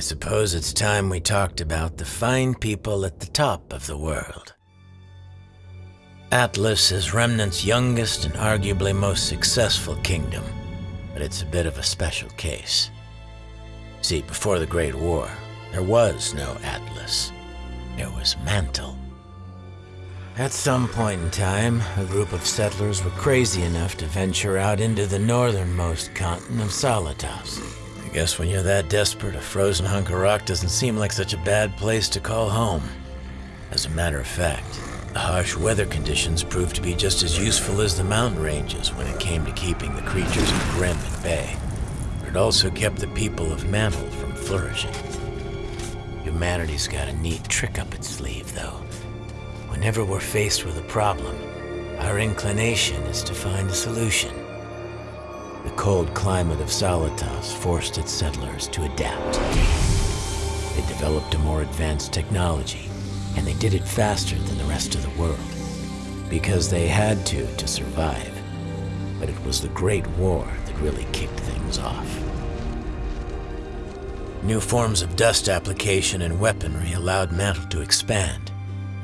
suppose it's time we talked about the fine people at the top of the world. Atlas is Remnant's youngest and arguably most successful kingdom, but it's a bit of a special case. See, before the Great War, there was no Atlas. There was Mantle. At some point in time, a group of settlers were crazy enough to venture out into the northernmost continent of Solitas. Guess when you're that desperate, a frozen hunk of rock doesn't seem like such a bad place to call home. As a matter of fact, the harsh weather conditions proved to be just as useful as the mountain ranges when it came to keeping the creatures of Grimm at bay. But it also kept the people of Mantle from flourishing. Humanity's got a neat trick up its sleeve, though. Whenever we're faced with a problem, our inclination is to find a solution. The cold climate of Solitas forced its settlers to adapt. They developed a more advanced technology, and they did it faster than the rest of the world. Because they had to to survive. But it was the Great War that really kicked things off. New forms of dust application and weaponry allowed Mantle to expand.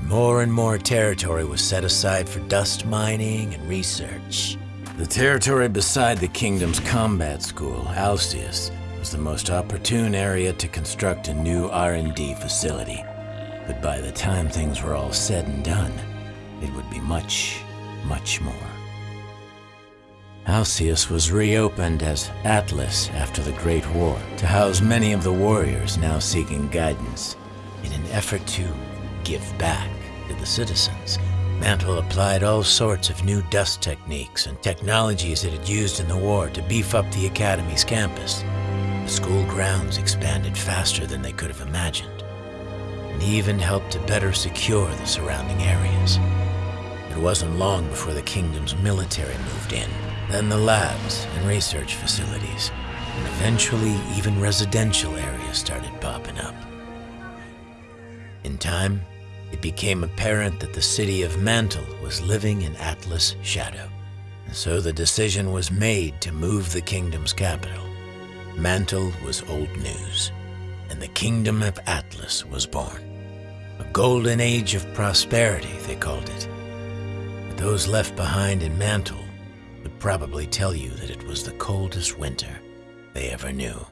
More and more territory was set aside for dust mining and research. The territory beside the kingdom's combat school, Alcius, was the most opportune area to construct a new R&D facility. But by the time things were all said and done, it would be much, much more. Alcius was reopened as Atlas after the Great War to house many of the warriors now seeking guidance in an effort to give back to the citizens. Mantle applied all sorts of new dust techniques and technologies it had used in the war to beef up the Academy's campus. The school grounds expanded faster than they could have imagined, and even helped to better secure the surrounding areas. It wasn't long before the kingdom's military moved in, then the labs and research facilities, and eventually even residential areas started popping up. In time, it became apparent that the city of Mantle was living in Atlas' shadow. And so the decision was made to move the kingdom's capital. Mantle was old news, and the kingdom of Atlas was born. A golden age of prosperity, they called it. But those left behind in Mantle would probably tell you that it was the coldest winter they ever knew.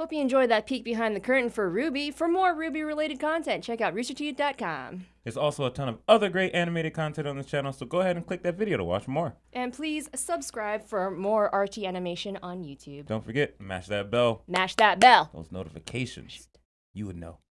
Hope you enjoyed that peek behind the curtain for RWBY. For more RWBY-related content, check out roosterteeth.com. There's also a ton of other great animated content on this channel, so go ahead and click that video to watch more. And please subscribe for more RT animation on YouTube. Don't forget, mash that bell, Mash that bell. those notifications. You would know.